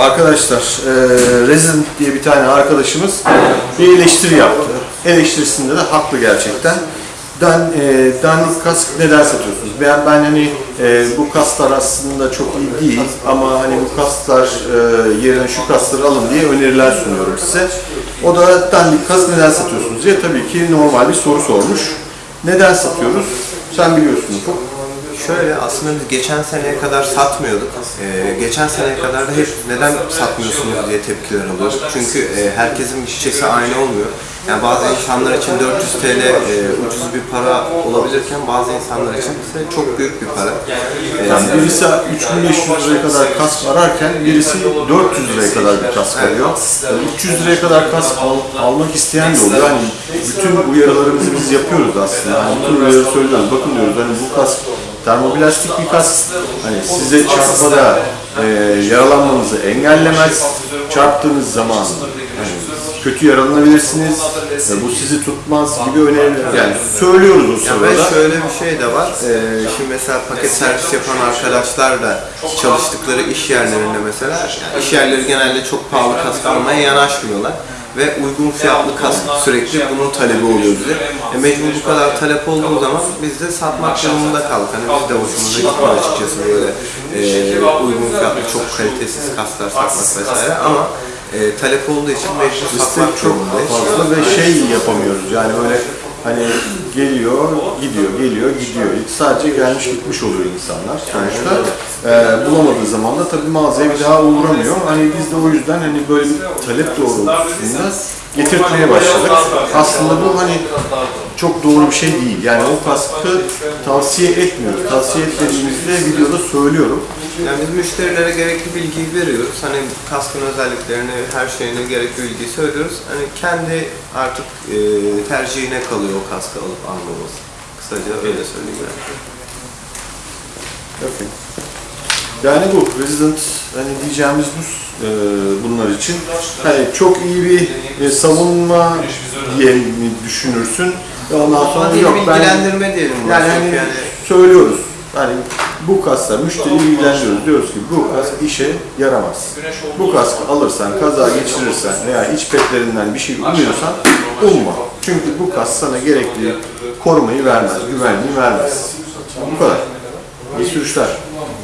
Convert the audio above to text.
Arkadaşlar, e, Resident diye bir tane arkadaşımız bir eleştiri yaptı. Eleştirisinde de haklı gerçekten. Dan, e, dandik kask neden satıyorsunuz? Ben, ben hani e, bu kaslar aslında çok iyi değil ama hani bu kaslar e, yerine şu kasları alın diye öneriler sunuyorum size. O da dandik kask neden satıyorsunuz diye tabii ki normal bir soru sormuş. Neden satıyoruz? Sen biliyorsun Ufuk. Şöyle aslında biz geçen seneye kadar satmıyorduk. Ee, geçen seneye kadar da hep neden satmıyorsunuz diye tepkiler alıyorduk. Çünkü e, herkesin bütçesi aynı olmuyor. Yani bazı insanlar için 400 TL e, ucuz bir para olabilirken bazı insanlar için ise çok büyük bir para. Ee, Yani birisi 3500 liraya kadar kask ararken birisi 400 liraya kadar bir kask arıyor. Yani 300 liraya kadar kask al- almak isteyen de oluyor. Hani bütün uyarılarımızı biz yapıyoruz aslında. Yani bütün uyarıları söylüyoruz. Bakın diyoruz hani bu kask termoplastik bir. Hani size çarpmada e, yaralanmanızı engellemez. Çarptığınız zaman hani kötü yaralanabilirsiniz. E, bu sizi tutmaz gibi öneriler. Yani söylüyoruz o sırada. şöyle bir şey de var. Ee, şimdi mesela paket servis yapan arkadaşlar da çalıştıkları iş yerlerinde mesela yani iş yerleri genelde çok pahalı kask almaya yanaşmıyorlar ve uygun fiyatlı kask sürekli bunun talebi oluyor bize. E mecbur bu kadar talep olduğu zaman biz de satmak durumunda kaldık. Hani biz de hoşumuza gitmiyor açıkçası böyle e, uygun fiyatlı çok kalitesiz kasklar satmak vesaire ama e, talep olduğu için mecbur satmak çok durumundayız. fazla ve şey yapamıyoruz yani böyle hani geliyor, gidiyor, geliyor, gidiyor. Sadece gelmiş gitmiş oluyor insanlar sonuçta. Ee, bulamadığı zaman da tabii mağazaya bir daha uğramıyor. Hani biz de o yüzden hani böyle bir talep doğrultusunda getirtmeye başladık. Aslında bu hani çok doğru bir şey değil. Yani o kaskı tavsiye etmiyoruz. Tavsiye etmediğimizde videoda söylüyorum. Yani biz müşterilere gerekli bilgiyi veriyoruz. Hani kaskın özelliklerini, her şeyine gerekli bilgiyi söylüyoruz. Hani kendi artık e, tercihine kalıyor o kaskı alıp almaması. Kısaca öyle söyleyeyim. Okey. Yani bu Resident hani diyeceğimiz bu e, bunlar için. Hani çok iyi bir e, savunma diye mi düşünürsün? Ve ondan sonra Ama değil, yok ben bilgilendirme diyelim. yani Yani, hani yani söylüyoruz. Hani bu kaskla müşteri bilgilendiriyoruz. Diyoruz ki bu kask işe yaramaz. Bu kaskı alırsan, kaza geçirirsen veya iç petlerinden bir şey umuyorsan umma. Çünkü bu kask sana gerekli korumayı vermez, güvenliği vermez. Bu kadar. İyi sürüşler.